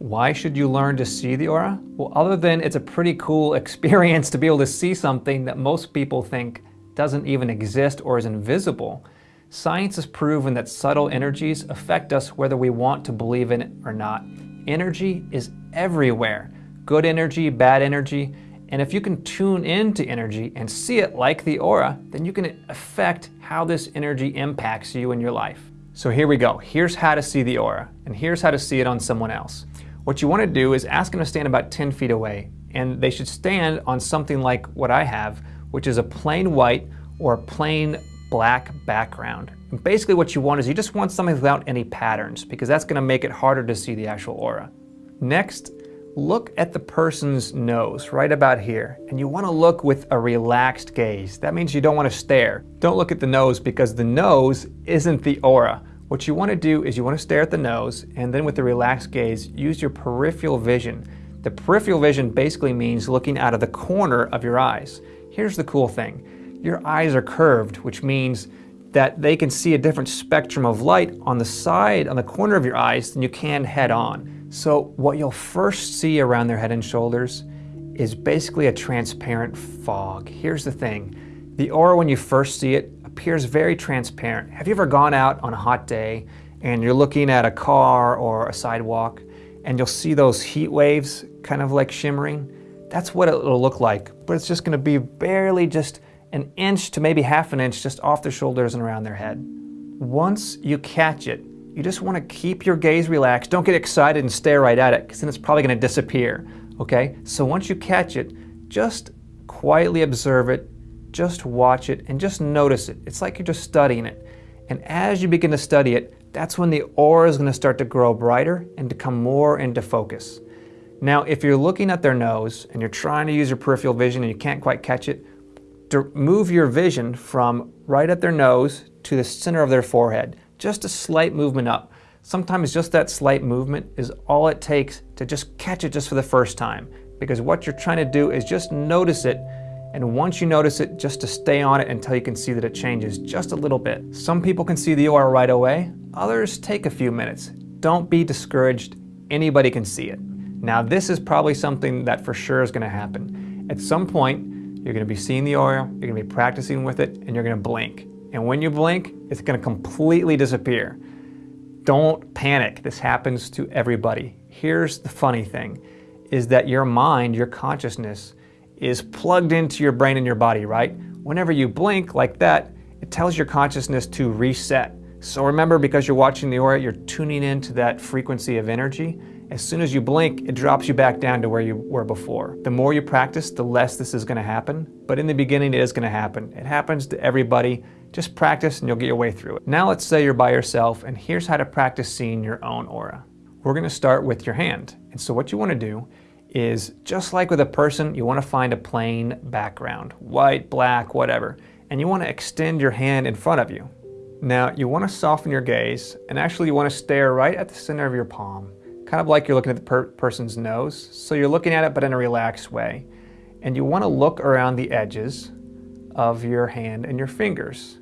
Why should you learn to see the aura? Well, other than it's a pretty cool experience to be able to see something that most people think doesn't even exist or is invisible, science has proven that subtle energies affect us whether we want to believe in it or not. Energy is everywhere. Good energy, bad energy, and if you can tune into energy and see it like the aura, then you can affect how this energy impacts you in your life. So here we go. Here's how to see the aura, and here's how to see it on someone else. What you want to do is ask them to stand about 10 feet away, and they should stand on something like what I have, which is a plain white or a plain black background. And basically what you want is you just want something without any patterns, because that's going to make it harder to see the actual aura. Next, look at the person's nose right about here and you want to look with a relaxed gaze. That means you don't want to stare. Don't look at the nose because the nose isn't the aura. What you want to do is you want to stare at the nose and then with the relaxed gaze, use your peripheral vision. The peripheral vision basically means looking out of the corner of your eyes. Here's the cool thing. Your eyes are curved, which means that they can see a different spectrum of light on the side, on the corner of your eyes than you can head on. So what you'll first see around their head and shoulders is basically a transparent fog. Here's the thing. The aura, when you first see it, appears very transparent. Have you ever gone out on a hot day and you're looking at a car or a sidewalk and you'll see those heat waves kind of like shimmering? That's what it'll look like, but it's just gonna be barely just an inch to maybe half an inch just off their shoulders and around their head. Once you catch it, you just want to keep your gaze relaxed. Don't get excited and stare right at it because then it's probably going to disappear. Okay? So once you catch it, just quietly observe it, just watch it, and just notice it. It's like you're just studying it. And as you begin to study it, that's when the aura is going to start to grow brighter and to come more into focus. Now, if you're looking at their nose and you're trying to use your peripheral vision and you can't quite catch it, move your vision from right at their nose to the center of their forehead. Just a slight movement up. Sometimes just that slight movement is all it takes to just catch it just for the first time. Because what you're trying to do is just notice it and once you notice it, just to stay on it until you can see that it changes just a little bit. Some people can see the aura right away, others take a few minutes. Don't be discouraged, anybody can see it. Now this is probably something that for sure is going to happen. At some point, you're going to be seeing the aura, you're going to be practicing with it, and you're going to blink. And when you blink, it's going to completely disappear. Don't panic. This happens to everybody. Here's the funny thing, is that your mind, your consciousness, is plugged into your brain and your body, right? Whenever you blink like that, it tells your consciousness to reset. So remember, because you're watching the aura, you're tuning into that frequency of energy, as soon as you blink, it drops you back down to where you were before. The more you practice, the less this is gonna happen. But in the beginning, it is gonna happen. It happens to everybody. Just practice and you'll get your way through it. Now let's say you're by yourself and here's how to practice seeing your own aura. We're gonna start with your hand. And so what you wanna do is, just like with a person, you wanna find a plain background, white, black, whatever. And you wanna extend your hand in front of you. Now, you wanna soften your gaze and actually you wanna stare right at the center of your palm kind of like you're looking at the per person's nose. So you're looking at it, but in a relaxed way. And you want to look around the edges of your hand and your fingers.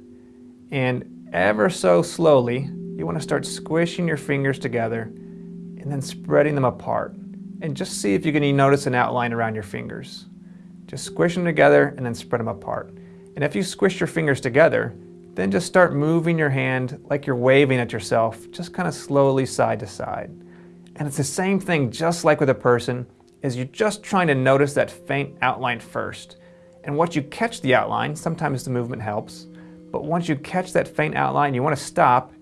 And ever so slowly, you want to start squishing your fingers together and then spreading them apart. And just see if you can notice an outline around your fingers. Just squish them together and then spread them apart. And if you squish your fingers together, then just start moving your hand like you're waving at yourself, just kind of slowly side to side. And it's the same thing just like with a person, is you're just trying to notice that faint outline first. And once you catch the outline, sometimes the movement helps, but once you catch that faint outline, you want to stop,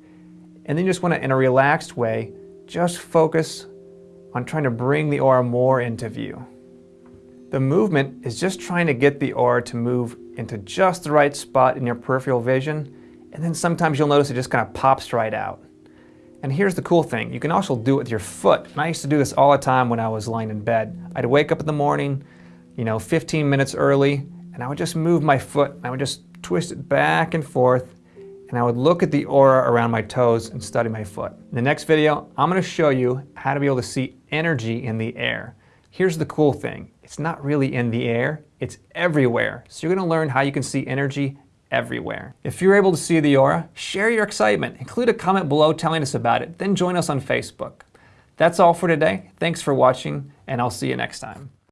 and then you just want to, in a relaxed way, just focus on trying to bring the aura more into view. The movement is just trying to get the aura to move into just the right spot in your peripheral vision, and then sometimes you'll notice it just kind of pops right out. And here's the cool thing, you can also do it with your foot. And I used to do this all the time when I was lying in bed. I'd wake up in the morning, you know, 15 minutes early, and I would just move my foot, and I would just twist it back and forth, and I would look at the aura around my toes and study my foot. In the next video, I'm gonna show you how to be able to see energy in the air. Here's the cool thing, it's not really in the air, it's everywhere. So you're gonna learn how you can see energy everywhere. If you're able to see the aura, share your excitement. Include a comment below telling us about it, then join us on Facebook. That's all for today. Thanks for watching, and I'll see you next time.